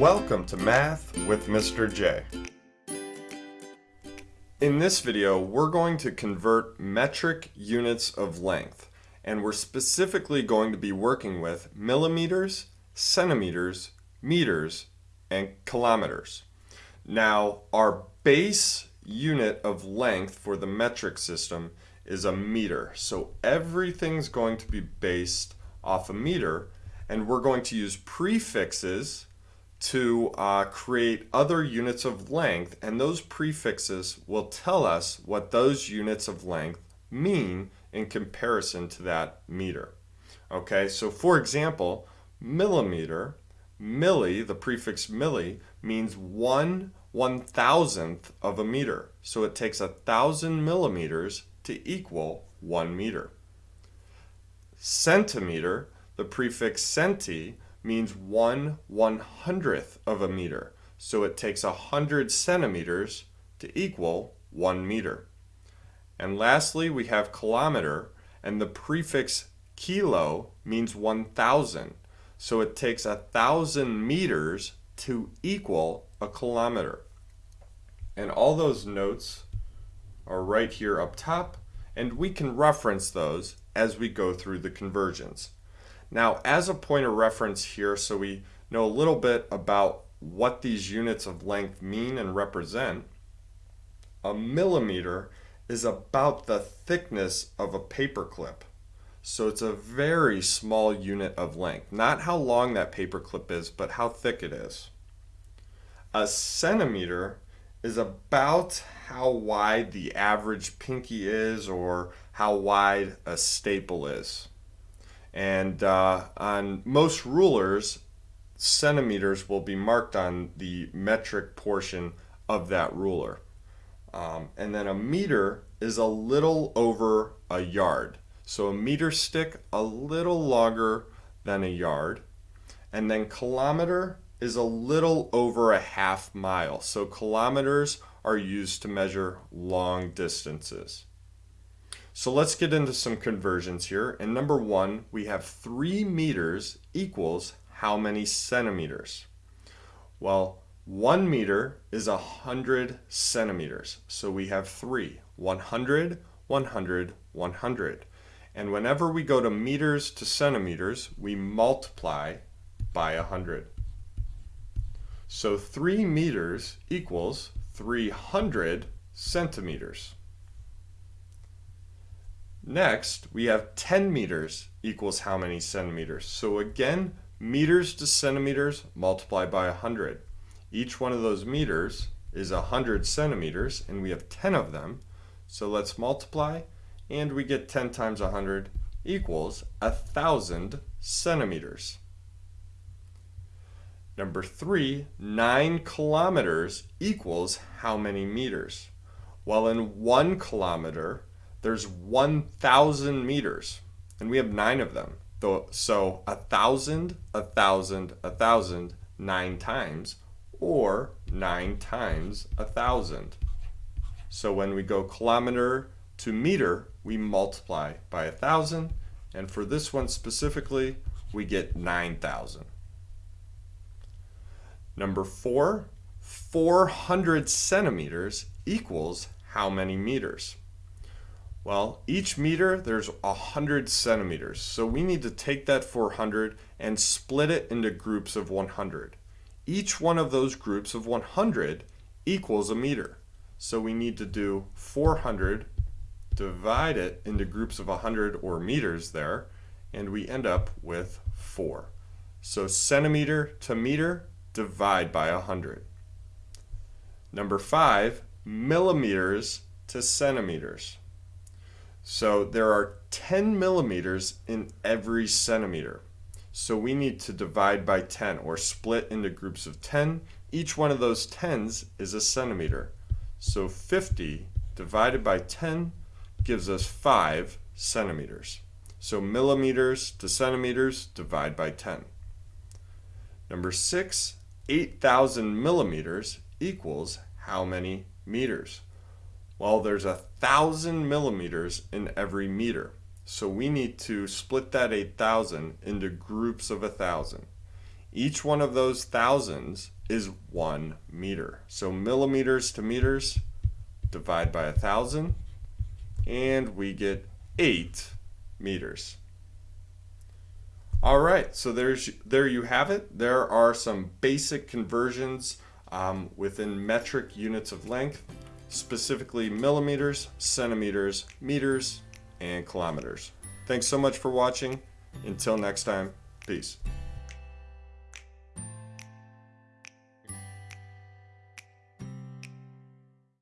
Welcome to Math with Mr. J. In this video, we're going to convert metric units of length, and we're specifically going to be working with millimeters, centimeters, meters, and kilometers. Now, our base unit of length for the metric system is a meter. So everything's going to be based off a meter, and we're going to use prefixes to uh, create other units of length and those prefixes will tell us what those units of length mean in comparison to that meter. Okay, so for example, millimeter, milli, the prefix milli, means one one thousandth of a meter. So it takes a thousand millimeters to equal one meter. Centimeter, the prefix centi, means one one hundredth of a meter. So it takes a hundred centimeters to equal one meter. And lastly, we have kilometer, and the prefix kilo means 1,000. So it takes a thousand meters to equal a kilometer. And all those notes are right here up top, and we can reference those as we go through the conversions. Now, as a point of reference here, so we know a little bit about what these units of length mean and represent, a millimeter is about the thickness of a paper clip. So it's a very small unit of length. Not how long that paper clip is, but how thick it is. A centimeter is about how wide the average pinky is or how wide a staple is. And uh, on most rulers, centimeters will be marked on the metric portion of that ruler. Um, and then a meter is a little over a yard. So a meter stick a little longer than a yard. And then kilometer is a little over a half mile. So kilometers are used to measure long distances. So let's get into some conversions here. And number one, we have three meters equals how many centimeters? Well, one meter is a hundred centimeters. So we have three, 100, 100, 100. And whenever we go to meters to centimeters, we multiply by 100. So 3 meters equals 300 centimeters. Next, we have 10 meters equals how many centimeters? So again, meters to centimeters multiplied by 100. Each one of those meters is 100 centimeters, and we have 10 of them. So let's multiply, and we get 10 times 100 equals 1,000 centimeters. Number three, 9 kilometers equals how many meters? Well, in 1 kilometer, there's 1,000 meters, and we have nine of them. So a thousand, a thousand, a thousand, nine times, or nine times a thousand. So when we go kilometer to meter, we multiply by a thousand, and for this one specifically, we get 9,000. Number four, 400 centimeters equals how many meters? Well, each meter, there's 100 centimeters. So we need to take that 400 and split it into groups of 100. Each one of those groups of 100 equals a meter. So we need to do 400, divide it into groups of 100 or meters there, and we end up with 4. So centimeter to meter, divide by 100. Number 5, millimeters to centimeters. So there are 10 millimeters in every centimeter. So we need to divide by 10 or split into groups of 10. Each one of those 10s is a centimeter. So 50 divided by 10 gives us 5 centimeters. So millimeters to centimeters divide by 10. Number 6, 8,000 millimeters equals how many meters? Well, there's a thousand millimeters in every meter. So we need to split that 8,000 into groups of a thousand. Each one of those thousands is one meter. So millimeters to meters, divide by a thousand, and we get eight meters. All right, so there's there you have it. There are some basic conversions um, within metric units of length, specifically millimeters, centimeters, meters, and kilometers. Thanks so much for watching. Until next time, peace.